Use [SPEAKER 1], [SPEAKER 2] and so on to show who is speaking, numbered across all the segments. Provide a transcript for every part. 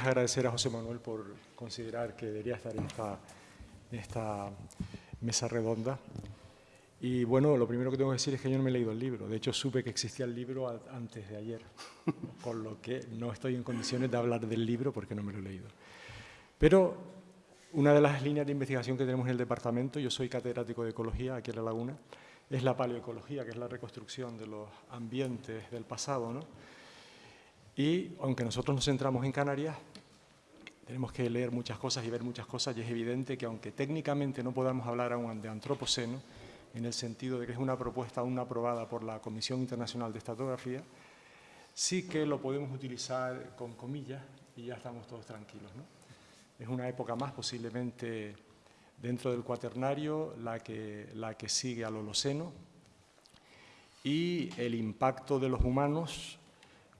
[SPEAKER 1] es agradecer a José Manuel por considerar que debería estar en esta, en esta mesa redonda. Y bueno, lo primero que tengo que decir es que yo no me he leído el libro. De hecho, supe que existía el libro antes de ayer, con lo que no estoy en condiciones de hablar del libro porque no me lo he leído. Pero una de las líneas de investigación que tenemos en el departamento, yo soy catedrático de ecología aquí en La Laguna, es la paleoecología, que es la reconstrucción de los ambientes del pasado. ¿no? Y aunque nosotros nos centramos en Canarias, tenemos que leer muchas cosas y ver muchas cosas y es evidente que aunque técnicamente no podamos hablar aún de antropoceno, en el sentido de que es una propuesta aún aprobada por la Comisión Internacional de Estatografía, sí que lo podemos utilizar con comillas y ya estamos todos tranquilos. ¿no? Es una época más, posiblemente dentro del cuaternario, la que, la que sigue al Holoceno, y el impacto de los humanos,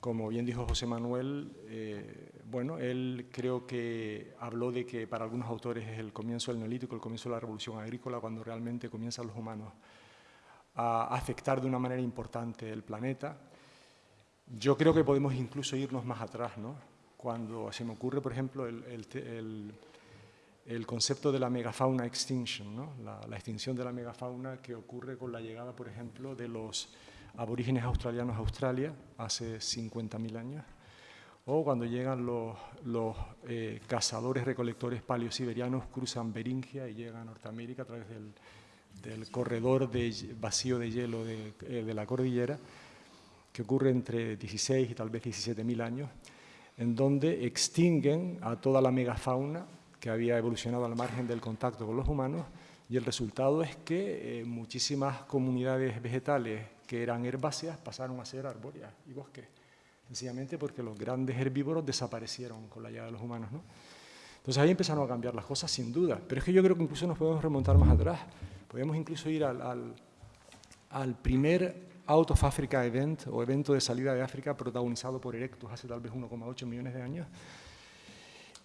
[SPEAKER 1] como bien dijo José Manuel, eh, bueno, él creo que habló de que para algunos autores es el comienzo del neolítico, el comienzo de la revolución agrícola, cuando realmente comienzan los humanos a afectar de una manera importante el planeta. Yo creo que podemos incluso irnos más atrás, ¿no? Cuando se me ocurre, por ejemplo, el, el, concepto de la megafauna extinction, ¿no? la, la extinción de la megafauna que ocurre con la llegada, por ejemplo, de los aborígenes australianos a Australia hace 50.000 años, o cuando llegan los, eh, cazadores recolectores paleosiberianos, cruzan Beringia y llegan a Norteamérica a través del, corredor de vacío de hielo de, eh, de, la cordillera, que ocurre entre 16 y tal vez 17.000 años, en donde extinguen a toda la megafauna que había evolucionado al margen del contacto con los humanos, y el resultado es que eh, muchísimas comunidades vegetales que eran herbáceas pasaron a ser arbóreas y bosques sencillamente porque los grandes herbívoros desaparecieron con la llegada de los humanos. ¿no? Entonces ahí empezaron a cambiar las cosas, sin duda, pero es que yo creo que incluso nos podemos remontar más atrás, podemos incluso ir al, al, al primer Out of Africa Event, o evento de salida de África protagonizado por Erectus hace tal vez 1,8 millones de años,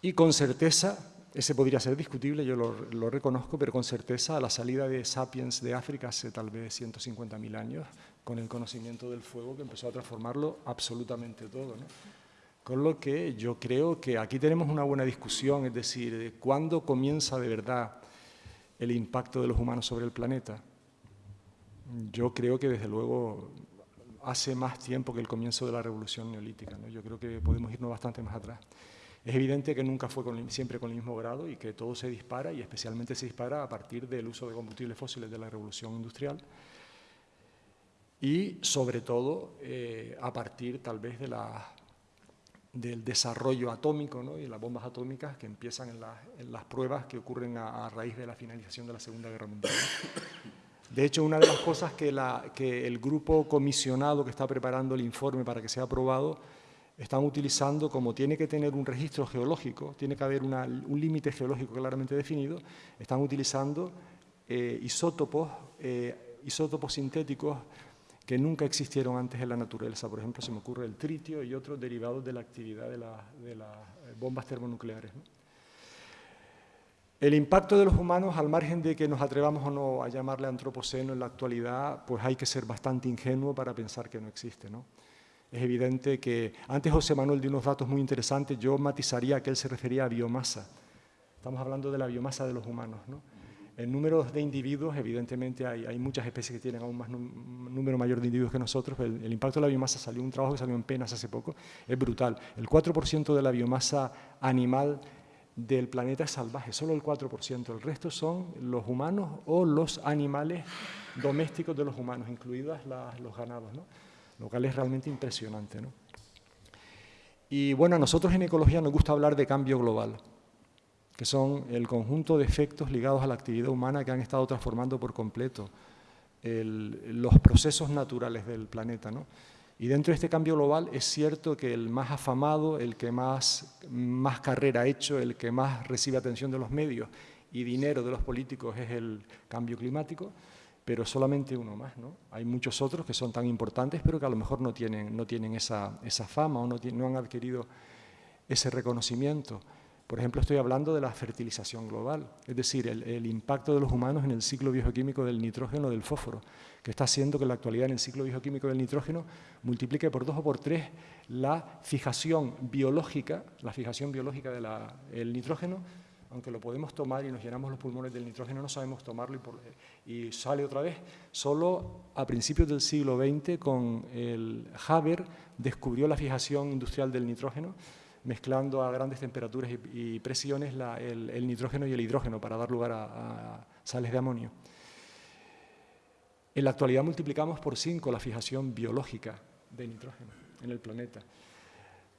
[SPEAKER 1] y con certeza ese podría ser discutible, yo lo, lo, reconozco, pero con certeza a la salida de Sapiens de África hace tal vez 150.000 años, con el conocimiento del fuego que empezó a transformarlo absolutamente todo. ¿no? Con lo que yo creo que aquí tenemos una buena discusión, es decir, de cuándo comienza de verdad el impacto de los humanos sobre el planeta. Yo creo que desde luego hace más tiempo que el comienzo de la revolución neolítica. ¿no? Yo creo que podemos irnos bastante más atrás. Es evidente que nunca fue siempre con el mismo grado y que todo se dispara y especialmente se dispara a partir del uso de combustibles fósiles de la revolución industrial y sobre todo eh, a partir tal vez de la, del desarrollo atómico ¿no? y las bombas atómicas que empiezan en, la, en las pruebas que ocurren a, raíz de la finalización de la Segunda Guerra Mundial. De hecho, una de las cosas que el grupo comisionado que está preparando el informe para que sea aprobado están utilizando, como tiene que tener un registro geológico, tiene que haber un límite geológico claramente definido, están utilizando eh, isótopos, eh, isótopos sintéticos que nunca existieron antes en la naturaleza. Por ejemplo, se me ocurre el tritio y otros derivados de la actividad de, la, de las bombas termonucleares. El impacto de los humanos, al margen de que nos atrevamos o no a llamarle antropoceno en la actualidad, pues hay que ser bastante ingenuo para pensar que no existe. ¿no? Es evidente que, antes José Manuel dio unos datos muy interesantes, yo matizaría que él se refería a biomasa. Estamos hablando de la biomasa de los humanos. ¿no? En números de individuos, evidentemente hay, muchas especies que tienen aún un número mayor de individuos que nosotros, el, impacto de la biomasa salió, un trabajo que salió en Penas hace poco, es brutal. El 4% de la biomasa animal del planeta es salvaje, solo el 4%, el resto son los humanos o los animales domésticos de los humanos, incluidos la, los ganados. ¿no? Lo cual es realmente impresionante. ¿no? Y bueno, a nosotros en ecología nos gusta hablar de cambio global, que son el conjunto de efectos ligados a la actividad humana que han estado transformando por completo los procesos naturales del planeta. ¿no? Y dentro de este cambio global es cierto que el más afamado, el que más, más carrera ha hecho, el que más recibe atención de los medios y dinero de los políticos es el cambio climático, pero solamente uno más. ¿no? Hay muchos otros que son tan importantes, pero que a lo mejor no tienen, no tienen esa, esa fama o no, han adquirido ese reconocimiento. Por ejemplo, estoy hablando de la fertilización global, es decir, el, impacto de los humanos en el ciclo bioquímico del nitrógeno del fósforo, que está haciendo que en la actualidad en el ciclo bioquímico del nitrógeno multiplique por dos o por tres la fijación biológica, la fijación biológica del nitrógeno, aunque lo podemos tomar y nos llenamos los pulmones del nitrógeno, no sabemos tomarlo y, y sale otra vez. Solo a principios del siglo XX, con el Haber, descubrió la fijación industrial del nitrógeno, mezclando a grandes temperaturas y, presiones el, nitrógeno y el hidrógeno para dar lugar a, sales de amonio. En la actualidad multiplicamos por 5 la fijación biológica de nitrógeno en el planeta.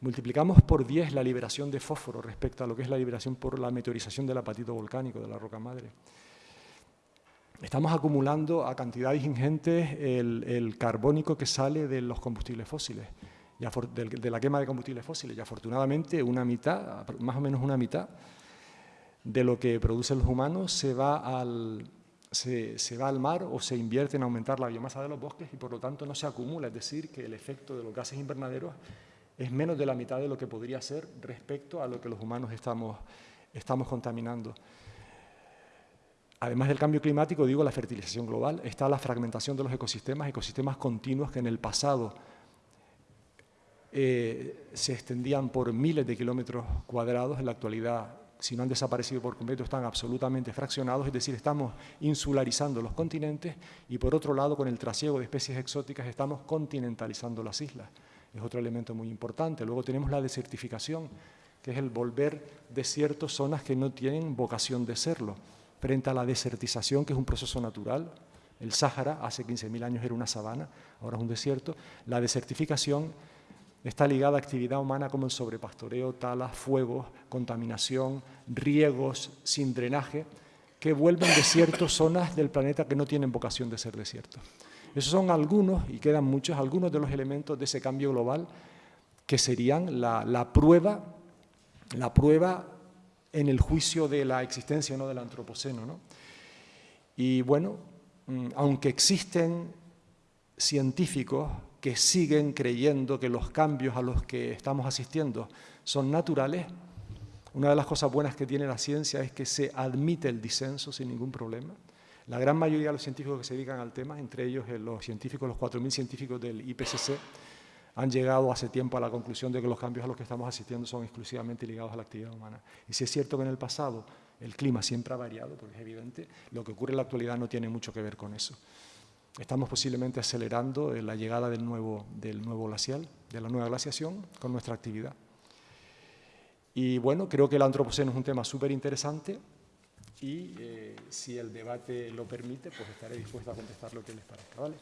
[SPEAKER 1] Multiplicamos por 10 la liberación de fósforo respecto a lo que es la liberación por la meteorización del apatito volcánico de la roca madre. Estamos acumulando a cantidades ingentes el carbónico que sale de los combustibles fósiles de, la quema de combustibles fósiles y afortunadamente una mitad, más o menos una mitad de lo que producen los humanos se va al, se, va al mar o se invierte en aumentar la biomasa de los bosques y por lo tanto no se acumula, es decir, que el efecto de los gases invernaderos es menos de la mitad de lo que podría ser respecto a lo que los humanos estamos, estamos contaminando. Además del cambio climático, digo, la fertilización global, está la fragmentación de los ecosistemas, ecosistemas continuos que en el pasado eh, se extendían por miles de kilómetros cuadrados, en la actualidad, si no han desaparecido por completo, están absolutamente fraccionados, es decir, estamos insularizando los continentes y por otro lado, con el trasiego de especies exóticas, estamos continentalizando las islas. Es otro elemento muy importante. Luego tenemos la desertificación, que es el volver desiertos zonas que no tienen vocación de serlo, frente a la desertización, que es un proceso natural, el Sáhara hace 15.000 años era una sabana, ahora es un desierto. La desertificación está ligada a actividad humana como el sobrepastoreo, talas, fuegos, contaminación, riegos sin drenaje, que vuelven desiertos zonas del planeta que no tienen vocación de ser desiertos. Esos son algunos, y quedan muchos, algunos de los elementos de ese cambio global que serían la, prueba, la prueba en el juicio de la existencia no del antropoceno. Y bueno, mm, aunque existen científicos que siguen creyendo que los cambios a los que estamos asistiendo son naturales, una de las cosas buenas que tiene la ciencia es que se admite el disenso sin ningún problema. La gran mayoría de los científicos que se dedican al tema, entre ellos eh, los científicos, los 4.000 científicos del IPCC, han llegado hace tiempo a la conclusión de que los cambios a los que estamos asistiendo son exclusivamente ligados a la actividad humana. Y si es cierto que en el pasado el clima siempre ha variado, porque es evidente, lo que ocurre en la actualidad no tiene mucho que ver con eso. Estamos posiblemente acelerando la llegada del nuevo, del nuevo glacial, de la nueva glaciación, con nuestra actividad. Y bueno, creo que el antropoceno es un tema súper interesante y eh, si el debate lo permite, pues estaré dispuesto a contestar lo que les parezca. ¿vale?